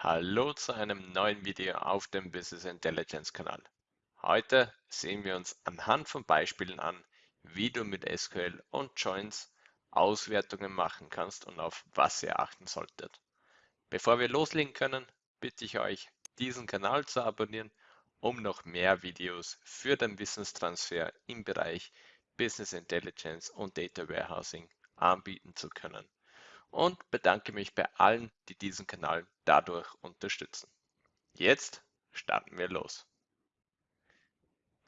Hallo zu einem neuen Video auf dem Business Intelligence Kanal. Heute sehen wir uns anhand von Beispielen an, wie du mit SQL und Joins Auswertungen machen kannst und auf was ihr achten solltet. Bevor wir loslegen können, bitte ich euch, diesen Kanal zu abonnieren, um noch mehr Videos für den Wissenstransfer im Bereich Business Intelligence und Data Warehousing anbieten zu können und bedanke mich bei allen, die diesen Kanal dadurch unterstützen. Jetzt starten wir los.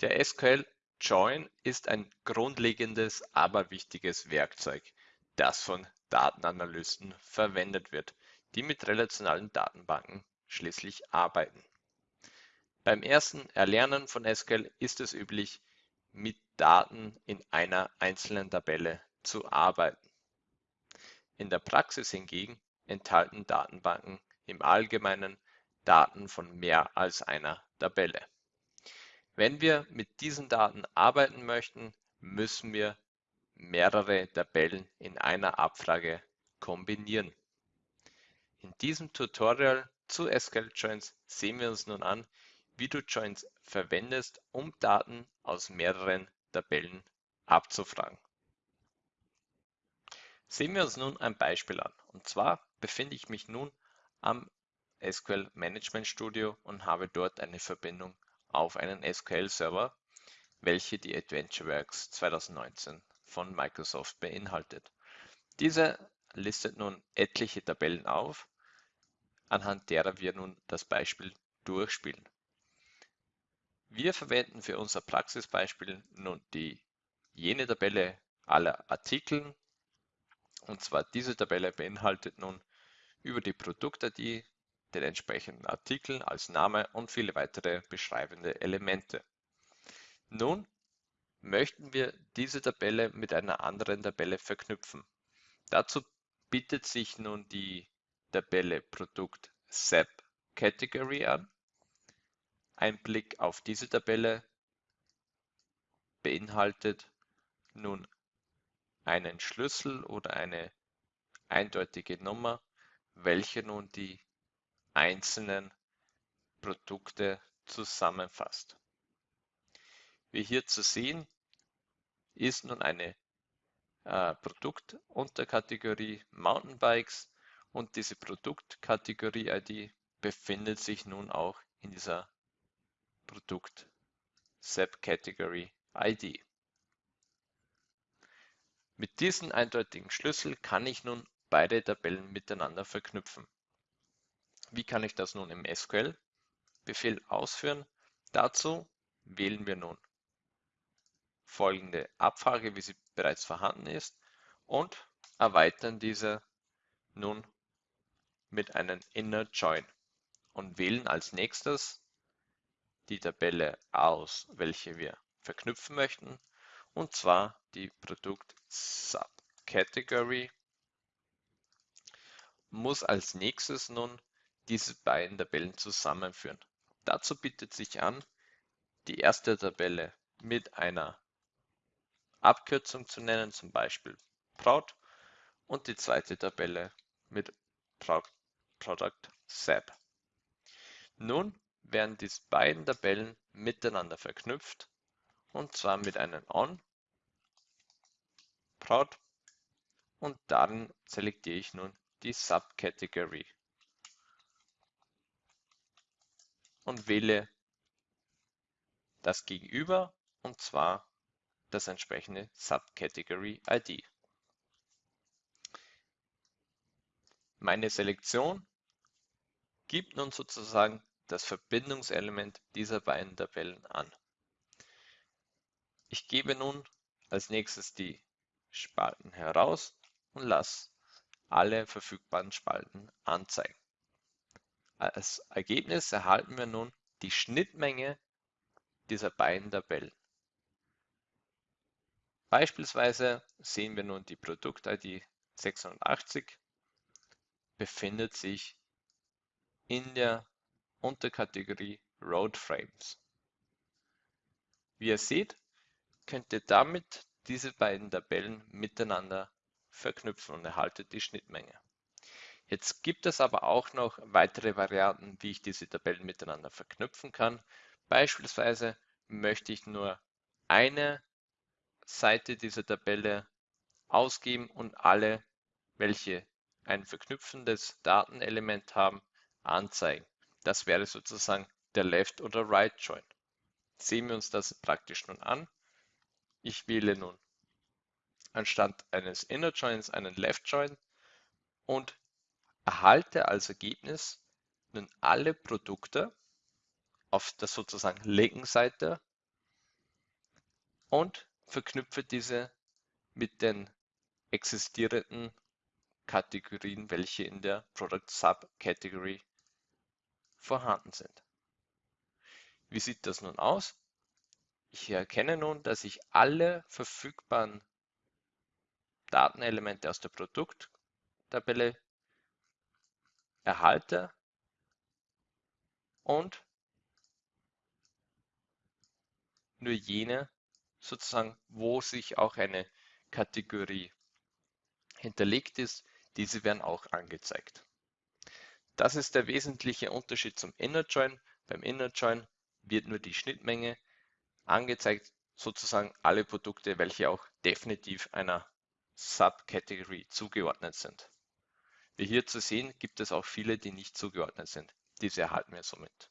Der SQL Join ist ein grundlegendes, aber wichtiges Werkzeug, das von Datenanalysten verwendet wird, die mit relationalen Datenbanken schließlich arbeiten. Beim ersten Erlernen von SQL ist es üblich, mit Daten in einer einzelnen Tabelle zu arbeiten. In der Praxis hingegen enthalten Datenbanken im Allgemeinen Daten von mehr als einer Tabelle. Wenn wir mit diesen Daten arbeiten möchten, müssen wir mehrere Tabellen in einer Abfrage kombinieren. In diesem Tutorial zu SQL Joins sehen wir uns nun an, wie du Joins verwendest, um Daten aus mehreren Tabellen abzufragen. Sehen wir uns nun ein Beispiel an. Und zwar befinde ich mich nun am SQL Management Studio und habe dort eine Verbindung auf einen SQL-Server, welche die AdventureWorks 2019 von Microsoft beinhaltet. Diese listet nun etliche Tabellen auf, anhand derer wir nun das Beispiel durchspielen. Wir verwenden für unser Praxisbeispiel nun die jene Tabelle aller Artikel und zwar diese Tabelle beinhaltet nun über die Produkt-ID den entsprechenden Artikel als Name und viele weitere beschreibende Elemente. Nun möchten wir diese Tabelle mit einer anderen Tabelle verknüpfen. Dazu bietet sich nun die Tabelle Produkt SAP Category an. Ein Blick auf diese Tabelle beinhaltet nun einen Schlüssel oder eine eindeutige Nummer, welche nun die einzelnen Produkte zusammenfasst. Wie hier zu sehen, ist nun eine äh, Produktunterkategorie Mountainbikes und diese Produktkategorie-ID befindet sich nun auch in dieser Produkt Subcategory ID. Mit diesem eindeutigen Schlüssel kann ich nun beide Tabellen miteinander verknüpfen. Wie kann ich das nun im SQL? Befehl ausführen. Dazu wählen wir nun folgende Abfrage, wie sie bereits vorhanden ist und erweitern diese nun mit einem Inner Join und wählen als nächstes die Tabelle aus, welche wir verknüpfen möchten und zwar die Produkt Subcategory muss als nächstes nun diese beiden Tabellen zusammenführen. Dazu bietet sich an, die erste Tabelle mit einer Abkürzung zu nennen, zum Beispiel Proud, und die zweite Tabelle mit Product SAP. Nun werden diese beiden Tabellen miteinander verknüpft und zwar mit einem On, Proud und dann selektiere ich nun die Subcategory und wähle das Gegenüber und zwar das entsprechende Subcategory ID. Meine Selektion gibt nun sozusagen das Verbindungselement dieser beiden Tabellen an. Ich gebe nun als nächstes die Spalten heraus und lasse alle verfügbaren Spalten anzeigen. Als Ergebnis erhalten wir nun die Schnittmenge dieser beiden Tabellen. Beispielsweise sehen wir nun die Produkt-ID 680 befindet sich in der Unterkategorie Road Frames. Wie ihr seht, könnt ihr damit diese beiden Tabellen miteinander verknüpfen und erhaltet die Schnittmenge. Jetzt gibt es aber auch noch weitere Varianten, wie ich diese Tabellen miteinander verknüpfen kann. Beispielsweise möchte ich nur eine Seite dieser Tabelle ausgeben und alle, welche ein verknüpfendes Datenelement haben, anzeigen. Das wäre sozusagen der Left- oder Right-Join. Sehen wir uns das praktisch nun an. Ich wähle nun anstatt eines Inner Joins einen Left Join und erhalte als Ergebnis nun alle Produkte auf der sozusagen linken Seite und verknüpfe diese mit den existierenden Kategorien, welche in der Product Subcategory vorhanden sind. Wie sieht das nun aus? Ich erkenne nun, dass ich alle verfügbaren Datenelemente aus der Produkttabelle erhalte und nur jene sozusagen, wo sich auch eine Kategorie hinterlegt ist, diese werden auch angezeigt. Das ist der wesentliche Unterschied zum Inner Join. Beim Inner Join wird nur die Schnittmenge angezeigt, sozusagen alle Produkte, welche auch definitiv einer Subcategory zugeordnet sind. Wie hier zu sehen, gibt es auch viele, die nicht zugeordnet sind. Diese erhalten wir somit.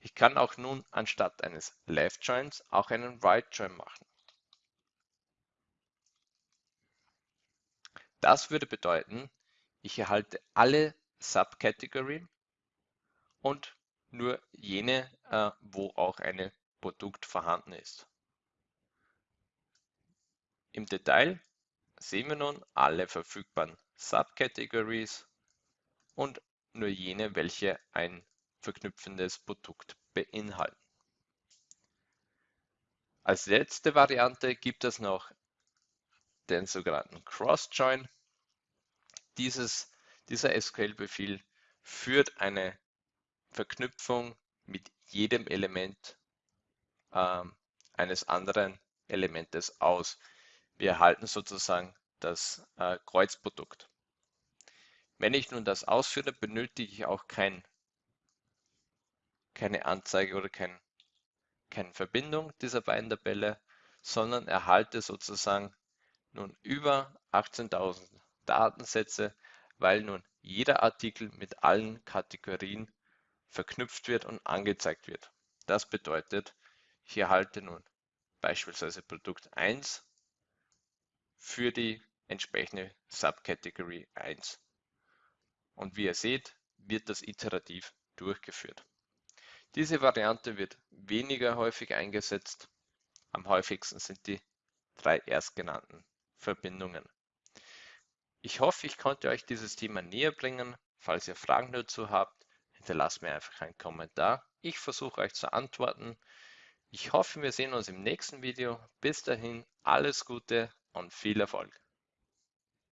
Ich kann auch nun anstatt eines Left Joins auch einen Right Join machen. Das würde bedeuten, ich erhalte alle Subkategorien und nur jene, äh, wo auch ein Produkt vorhanden ist. Im Detail sehen wir nun alle verfügbaren Subcategories und nur jene, welche ein verknüpfendes Produkt beinhalten. Als letzte Variante gibt es noch den sogenannten Cross-Join. dieser SQL-Befehl führt eine Verknüpfung mit jedem Element äh, eines anderen Elementes aus. Wir erhalten sozusagen das äh, Kreuzprodukt. Wenn ich nun das ausführe, benötige ich auch kein, keine Anzeige oder kein, keine Verbindung dieser beiden Tabelle, sondern erhalte sozusagen nun über 18.000 Datensätze, weil nun jeder Artikel mit allen Kategorien verknüpft wird und angezeigt wird. Das bedeutet, ich erhalte nun beispielsweise Produkt 1 für die entsprechende Subcategory 1. Und wie ihr seht, wird das iterativ durchgeführt. Diese Variante wird weniger häufig eingesetzt. Am häufigsten sind die drei erstgenannten Verbindungen. Ich hoffe, ich konnte euch dieses Thema näher bringen. Falls ihr Fragen dazu habt, hinterlasst mir einfach einen Kommentar. Ich versuche euch zu antworten. Ich hoffe, wir sehen uns im nächsten Video. Bis dahin, alles Gute und viel Erfolg.